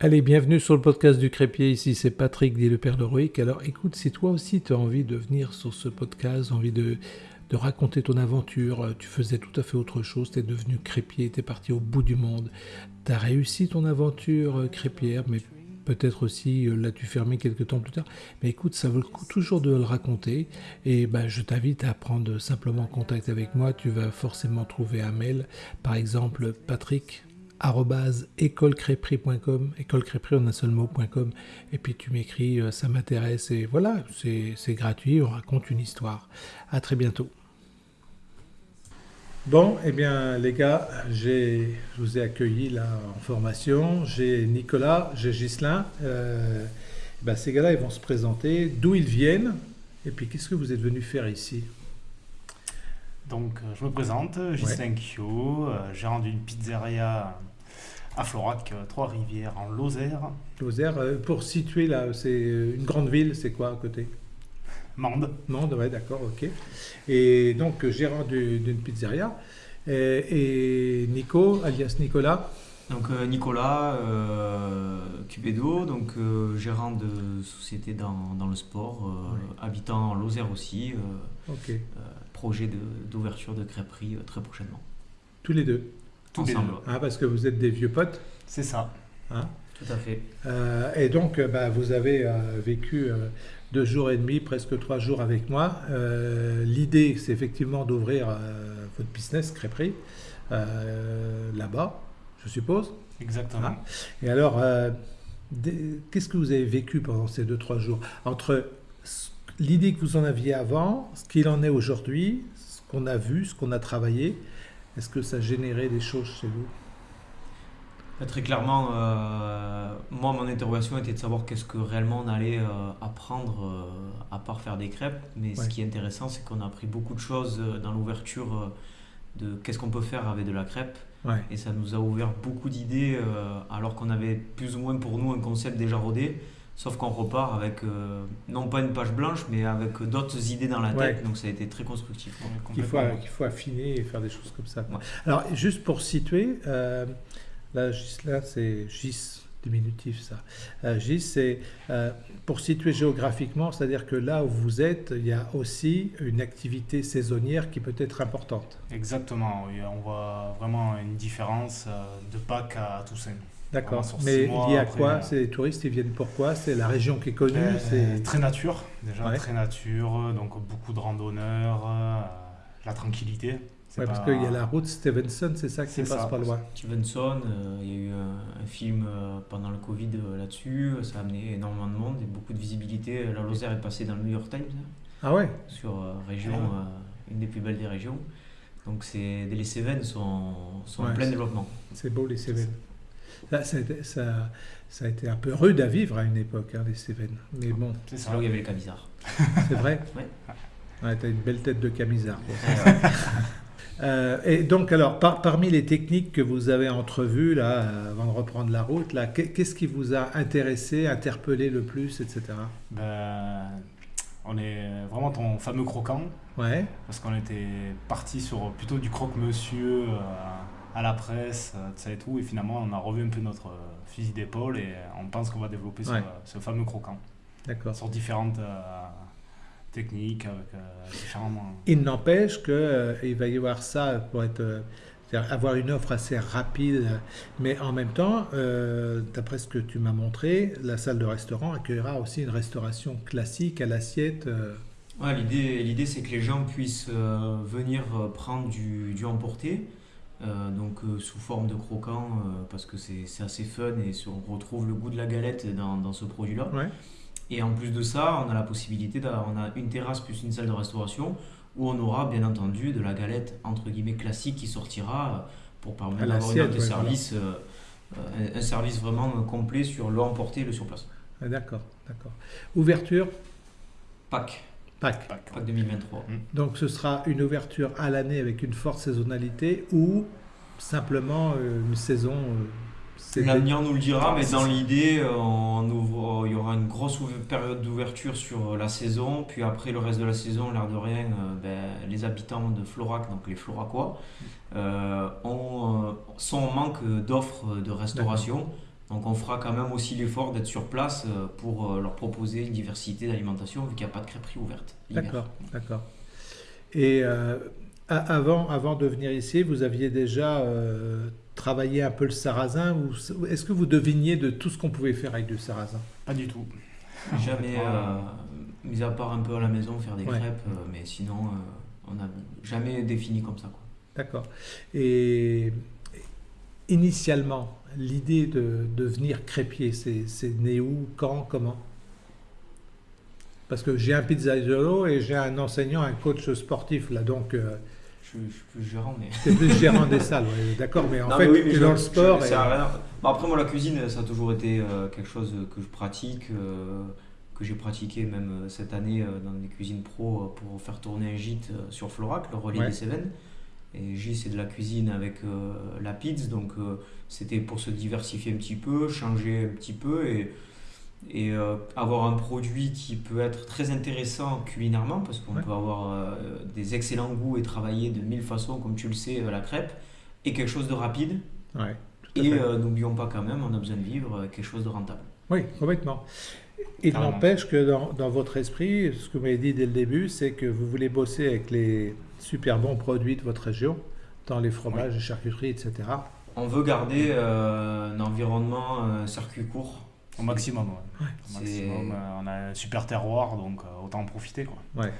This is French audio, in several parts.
Allez, bienvenue sur le podcast du Crépier. Ici, c'est Patrick, dit le père d'Heroic. Alors, écoute, si toi aussi tu as envie de venir sur ce podcast, envie de, de raconter ton aventure, euh, tu faisais tout à fait autre chose, tu es devenu crépier, tu es parti au bout du monde, tu as réussi ton aventure euh, crépière, mais peut-être aussi euh, l'as-tu fermé quelques temps plus tard. Mais écoute, ça vaut le coup toujours de le raconter. Et ben, je t'invite à prendre simplement contact avec moi. Tu vas forcément trouver un mail, par exemple patrick écolecréperie.com, écolecréperie en un seul mot.com, et puis tu m'écris, euh, ça m'intéresse, et voilà, c'est gratuit, on raconte une histoire. À très bientôt. Bon, eh bien les gars, je vous ai accueilli là en formation, j'ai Nicolas, j'ai Gislain, euh, ben, ces gars-là ils vont se présenter, d'où ils viennent, et puis qu'est-ce que vous êtes venus faire ici? Donc, euh, je me présente, Gislain Kyo, gérant d'une pizzeria à Florac, euh, Trois-Rivières, en Lozère. Lozère, euh, pour situer là, c'est une grande ville, c'est quoi à côté? Mende. Mende, ouais, d'accord, ok. Et donc, gérant d'une pizzeria. Et, Nico, alias Nicolas donc Nicolas euh, Cubedo, donc gérant de société dans, dans le sport, habitant en Lozère aussi. Ok. Projet d'ouverture de, de crêperie très prochainement. Tous les deux ensemble. Ah, parce que vous êtes des vieux potes C'est ça. Hein Tout à fait. Euh, et donc, euh, bah, vous avez euh, vécu deux jours et demi, presque trois jours avec moi. L'idée, c'est effectivement d'ouvrir votre business crêperie là-bas, je suppose. Exactement. Hein et alors, qu'est-ce que vous avez vécu pendant ces deux, trois jours Entre l'idée que vous en aviez avant, ce qu'il en est aujourd'hui, ce qu'on a vu, ce qu'on a travaillé, est-ce que ça générait des choses chez vous? Bah, Très clairement, euh, moi, mon interrogation était de savoir qu'est-ce que réellement on allait euh, apprendre euh, à part faire des crêpes. Mais ce qui est intéressant, c'est qu'on a appris beaucoup de choses dans l'ouverture de qu'est-ce qu'on peut faire avec de la crêpe. Et ça nous a ouvert beaucoup d'idées, alors qu'on avait plus ou moins pour nous un concept déjà rodé. Sauf qu'on repart avec, euh, non pas une page blanche, mais avec d'autres idées dans la tête. Donc ça a été très constructif. Qu'il faut, affiner et faire des choses comme ça. Alors, juste pour situer, euh, là, là c'est GIS, diminutif ça. Euh, GIS, c'est euh, pour situer géographiquement, c'est-à-dire que là où vous êtes, il y a aussi une activité saisonnière qui peut être importante. Exactement, on voit vraiment une différence de Pâques à Toussaint. D'accord. Mais il y a quoi euh, C'est les touristes, ils viennent pourquoi C'est la région qui est connue euh, C'est Très nature, déjà très nature, donc beaucoup de randonneurs, euh, la tranquillité. Ouais, parce qu'il y a la route Stevenson, c'est ça qui passe pas loin. Stevenson, il y a eu un, film pendant le Covid là-dessus, ça a amené énormément de monde et beaucoup de visibilité. La Lozère est passée dans le New York Times. Ah ouais? Sur région, ah une des plus belles des régions. Donc les Cévennes sont, sont en plein développement. C'est beau les Cévennes. Ça, ça, ça, a été un peu rude à vivre à une époque, hein, les Cévennes. Mais bon. C'est là où il y avait le camisard. C'est vrai Oui. Ouais, tu as une belle tête de camisard. Euh, et donc, alors, parmi les techniques que vous avez entrevues, là, avant de reprendre la route, là, qu'est-ce qui vous a intéressé, interpellé le plus, etc. Ben, on est vraiment ton fameux croquant. Ouais. Parce qu'on était parti sur plutôt du croque-monsieur. Euh, à la presse, euh, ça et tout. Et finalement, on a revu un peu notre euh, fusil d'épaule et on pense qu'on va développer ce, fameux croquant. D'accord. Sur différentes euh, techniques, avec différents. Il n'empêche qu'il va y avoir ça pour être. avoir une offre assez rapide, mais en même temps, d'après ce que tu m'as montré, la salle de restaurant accueillera aussi une restauration classique à l'assiette. Ouais, l'idée, l'idée c'est que les gens puissent venir prendre du, du emporté, euh, donc euh, sous forme de croquant euh, parce que c'est assez fun et on retrouve le goût de la galette dans, dans ce produit là et en plus de ça on a la possibilité on a une terrasse plus une salle de restauration où on aura bien entendu de la galette entre guillemets classique qui sortira pour permettre d'avoir un service un, service vraiment complet sur le emporté et le sur place. Ah, d'accord d'accord. Ouverture? Pâques Pâques. Pâques, 2023. Mm. Donc ce sera une ouverture à l'année avec une forte saisonnalité ou simplement euh, une saison euh, L'avenir nous le dira, mais dans l'idée, euh, on il y aura une grosse période d'ouverture sur la saison, puis après le reste de la saison, l'air de rien, ben, les habitants de Florac, donc les Floracois, sont en manque d'offres de restauration Donc on fera quand même aussi l'effort d'être sur place pour leur proposer une diversité d'alimentation vu qu'il n'y a pas de crêperie ouverte. D'accord, d'accord. Et avant, avant de venir ici, vous aviez déjà travaillé un peu le sarrasin ou est-ce que vous deviniez de tout ce qu'on pouvait faire avec du sarrasin? Pas du tout. Jamais, euh, mis à part un peu à la maison, faire des crêpes, euh, mais sinon, euh, on n'a jamais défini comme ça. D'accord. Et initialement, l'idée de devenir crêpier, c'est né où, quand, comment? Parce que j'ai un pizzaiolo et j'ai un enseignant, un coach sportif là, donc je, suis plus gérant, mais. C'est plus gérant des salles, d'accord, mais en fait, tu es dans le sport. et... après, moi, la cuisine, ça a toujours été euh, quelque chose que je pratique, euh, que j'ai pratiqué même euh, cette année dans des cuisines pro pour faire tourner un gîte sur Florac, le relais des Cévennes. Et gîte, c'est de la cuisine avec la pizza, donc c'était pour se diversifier un petit peu, changer un petit peu et et euh, avoir un produit qui peut être très intéressant culinairement parce qu'on peut avoir euh, des excellents goûts et travailler de mille façons comme tu le sais euh, la crêpe et quelque chose de rapide. Et n'oublions pas quand même on a besoin de vivre quelque chose de rentable. Oui complètement. Il n'empêche que dans, dans, votre esprit ce que vous m'avez dit dès le début c'est que vous voulez bosser avec les super bons produits de votre région dans les fromages, les charcuteries, etc. On veut garder un environnement, circuit court au maximum, ouais. maximum euh, on a un super terroir, donc euh, autant en profiter. Quoi. Ouais.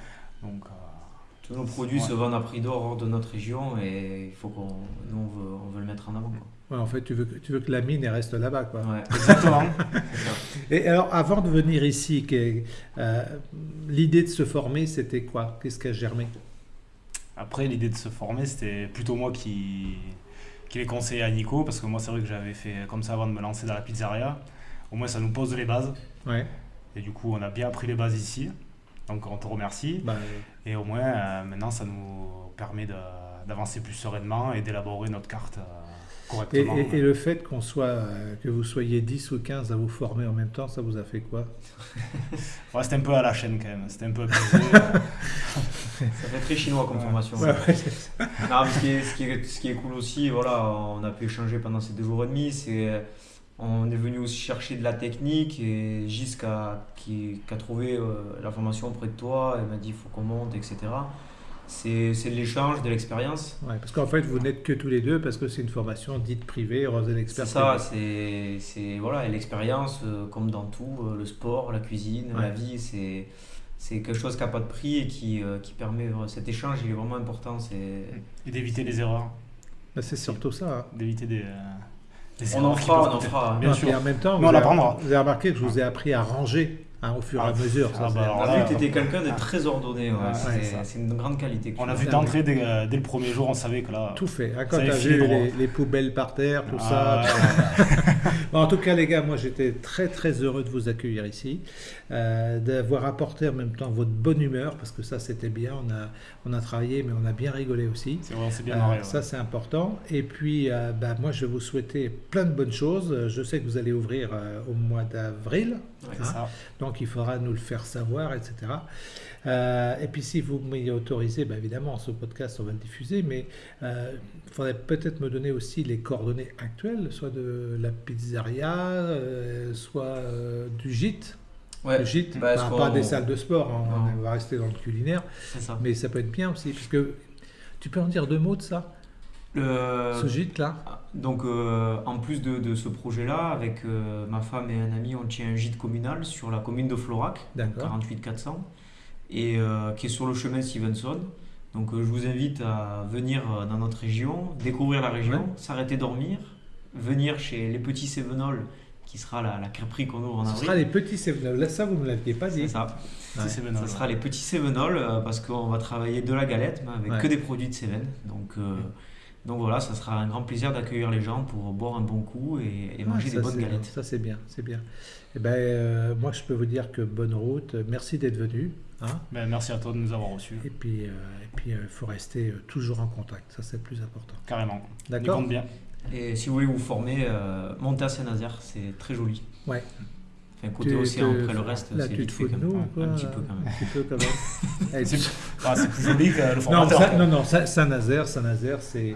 Donc, euh, Tous nos produits se vendent à prix d'or hors de notre région et il faut qu'on nous, on veut, on veut le mettre en avant. Quoi. Ouais, en fait, tu veux, tu veux que la mine reste là-bas. Quoi. Ouais. Exactement. et alors, avant de venir ici, l'idée de se former, c'était quoi? Qu'est-ce qui a germé? Après, l'idée de se former, c'était plutôt moi qui, qui l'ai conseillé à Nico, parce que moi, c'est vrai que j'avais fait comme ça avant de me lancer dans la pizzeria au moins ça nous pose les bases. Ouais. Et du coup, on a bien appris les bases ici. Donc on te remercie. Bah, et au moins, euh, maintenant, ça nous permet d'avancer plus sereinement et d'élaborer notre carte. Euh, Et, le fait qu'on soit, euh, que vous soyez 10 ou 15 à vous former en même temps, ça vous a fait quoi? Ouais, C'était un peu à la chaîne quand même, c'était un peu abusé. ça fait très chinois comme formation. Ouais, non, ce, qui est, ce, qui est, ce, qui est, cool aussi, voilà, on a pu échanger pendant ces deux jours et demi, c'est on est venu aussi chercher de la technique et Gis qui, a trouvé euh, la formation auprès de toi, elle m'a dit il faut qu'on monte, etc. C'est de l'échange, de l'expérience. Ouais, parce qu'en fait, vous n'êtes que tous les deux parce que c'est une formation dite privée, Rose l'expert. C'est ça, c'est voilà, l'expérience, euh, comme dans tout, euh, le sport, la cuisine, la vie, c'est c'est quelque chose qui n'a pas de prix et qui, qui permet cet échange, il est vraiment important. Et d'éviter les erreurs. Bah, c'est surtout ça. Hein. D'éviter des on en fera, on en fera. Bien sûr. Et en même temps, vous, avez, vous avez remarqué que je vous ai appris à ranger Hein, au fur et à ah, mesure. Ah bah, on a vu que tu étais quelqu'un de très ordonné. c'est une grande qualité. On a vu d'entrée dès, dès, le premier jour, on savait que là. Tout fait. Hein, quand tu as vu les, poubelles par terre, tout ça. en tout cas, les gars, moi j'étais très très heureux de vous accueillir ici, euh, d'avoir apporté en même temps votre bonne humeur, parce que ça c'était bien. On a, on a travaillé, mais on a bien rigolé aussi. C'est vrai, c'est bien marré, euh, Ça c'est important. Et puis, euh, bah, moi je vais vous souhaiter plein de bonnes choses. Je sais que vous allez ouvrir au mois d'avril. Hein. Donc il faudra nous le faire savoir, etc. Euh, et puis si vous m'y autorisez, ben évidemment, ce podcast, on va le diffuser, mais euh, il faudrait peut-être me donner aussi les coordonnées actuelles, soit de la pizzeria, euh, soit du gîte. Ouais, le gîte, bah, pas, des salles de sport, hein, on va rester dans le culinaire, mais ça peut être bien aussi, puisque tu peux en dire deux mots de ça? Ce gîte là Donc, euh, en plus de, ce projet-là, avec euh, ma femme et un ami, on tient un gîte communal sur la commune de Florac, 48 400, et euh, qui est sur le chemin Stevenson. Donc, je vous invite à venir dans notre région, découvrir la région, s'arrêter dormir, venir chez les petits Sévenols qui sera la, la crêperie qu'on ouvre en avril. Ce sera les petits Sévenols. Là, ça, vous ne l'aviez pas dit. C'est ça. ce sera les petits Sévenols parce qu'on va travailler de la galette, mais avec que des produits de Cévennes. Donc, donc voilà, ça sera un grand plaisir d'accueillir les gens pour boire un bon coup et, manger des bonnes galettes. Ça c'est bien, c'est bien. Et eh ben, euh, moi je peux vous dire que bonne route, merci d'être venu. Hein. Ben, merci à toi de nous avoir reçus. Et puis euh, et puis euh, faut rester toujours en contact, ça c'est le plus important. Carrément. D'accord. bien. Et si vous voulez vous former, montez à Saint-Nazaire, c'est très joli. Ouais. Enfin, côté océan, après le reste, c'est vite te fait quand même. Un petit peu quand même. Un petit peu quand même. Eh, C'est ah, c'est plus joli que le formateur. non, non, Saint- Saint-Nazaire, Saint-Nazaire, c'est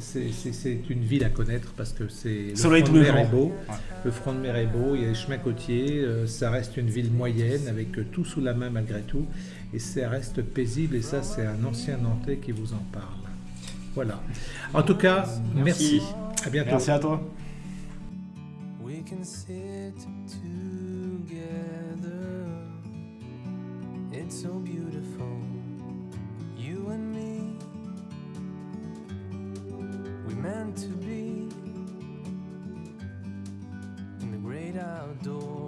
c'est- une ville à connaître parce que c'est le Soleil front de mer est beau. Ouais. Le front de mer est beau, il y a les chemins côtiers, euh, ça reste une ville moyenne avec euh, tout sous la main malgré tout, et ça reste paisible. Et ça, c'est un ancien Nantais qui vous en parle. Voilà. En tout cas, merci. Merci. À bientôt. Merci à toi. Can sit together. It's so beautiful, you and me. We meant to be in the great outdoors.